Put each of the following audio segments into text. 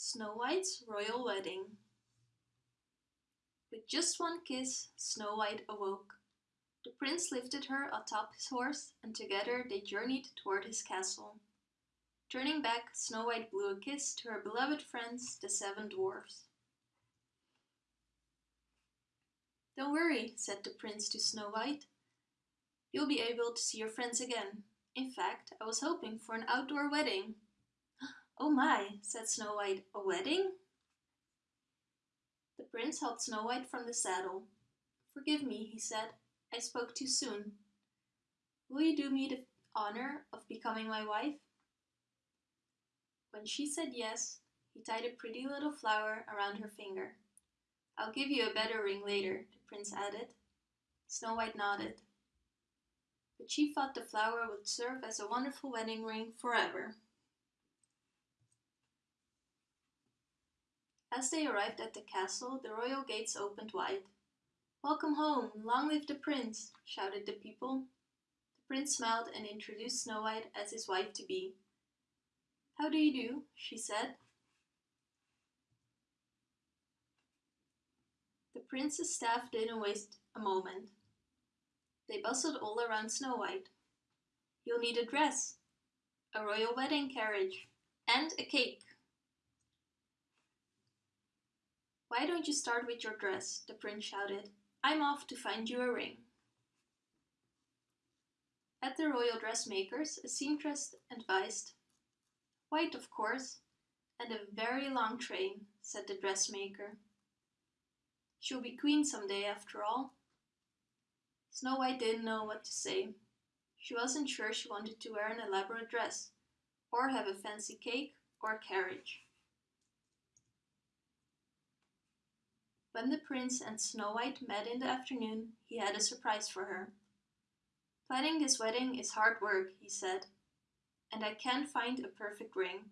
Snow White's Royal Wedding With just one kiss, Snow White awoke. The prince lifted her atop his horse, and together they journeyed toward his castle. Turning back, Snow White blew a kiss to her beloved friends, the seven dwarfs. Don't worry, said the prince to Snow White. You'll be able to see your friends again. In fact, I was hoping for an outdoor wedding. Oh my, said Snow White, a wedding? The prince helped Snow White from the saddle. Forgive me, he said, I spoke too soon. Will you do me the honor of becoming my wife? When she said yes, he tied a pretty little flower around her finger. I'll give you a better ring later, the prince added. Snow White nodded. But she thought the flower would serve as a wonderful wedding ring forever. As they arrived at the castle, the royal gates opened wide. Welcome home, long live the prince, shouted the people. The prince smiled and introduced Snow White as his wife-to-be. How do you do, she said. The prince's staff didn't waste a moment. They bustled all around Snow White. You'll need a dress, a royal wedding carriage, and a cake. Why don't you start with your dress? the prince shouted. I'm off to find you a ring. At the royal dressmaker's, a seamstress advised. White, of course, and a very long train, said the dressmaker. She'll be queen someday after all. Snow White didn't know what to say. She wasn't sure she wanted to wear an elaborate dress, or have a fancy cake or carriage. When the prince and Snow White met in the afternoon, he had a surprise for her. Planning this wedding is hard work, he said, and I can't find a perfect ring.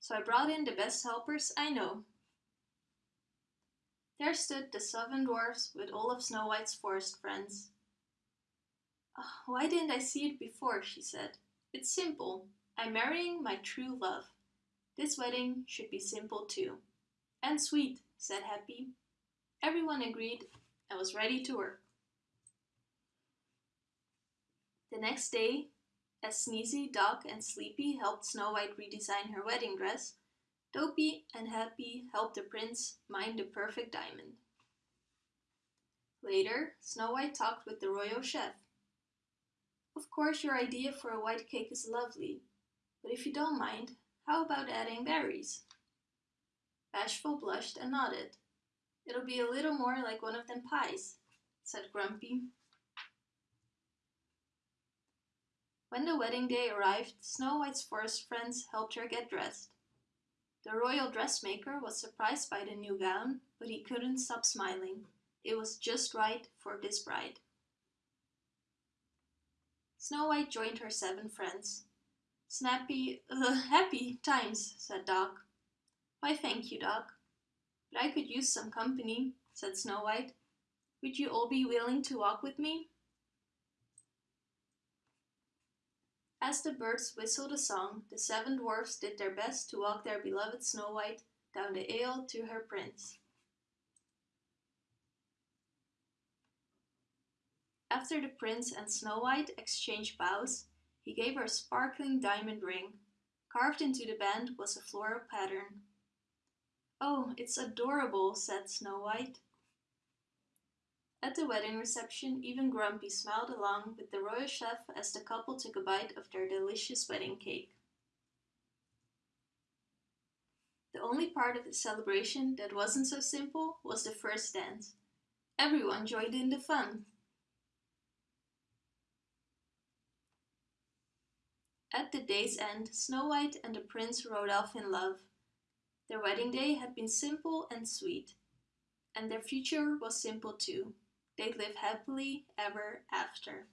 So I brought in the best helpers I know. There stood the seven dwarfs with all of Snow White's forest friends. Oh, why didn't I see it before, she said. It's simple. I'm marrying my true love. This wedding should be simple too. And sweet, said Happy. Everyone agreed and was ready to work. The next day, as Sneezy, Doc and Sleepy helped Snow White redesign her wedding dress, Dopey and Happy helped the prince mine the perfect diamond. Later, Snow White talked with the royal chef. Of course your idea for a white cake is lovely, but if you don't mind, how about adding berries? Bashful blushed and nodded. It'll be a little more like one of them pies, said Grumpy. When the wedding day arrived, Snow White's forest friends helped her get dressed. The royal dressmaker was surprised by the new gown, but he couldn't stop smiling. It was just right for this bride. Snow White joined her seven friends. Snappy, uh, happy times, said Doc. Why thank you, Doc. But I could use some company, said Snow White. Would you all be willing to walk with me? As the birds whistled a song, the seven dwarfs did their best to walk their beloved Snow White down the aisle to her prince. After the prince and Snow White exchanged bows, he gave her a sparkling diamond ring. Carved into the band was a floral pattern. Oh, it's adorable, said Snow White. At the wedding reception, even Grumpy smiled along with the royal chef as the couple took a bite of their delicious wedding cake. The only part of the celebration that wasn't so simple was the first dance. Everyone joined in the fun. At the day's end, Snow White and the prince rode off in love. Their wedding day had been simple and sweet, and their future was simple too. They'd live happily ever after.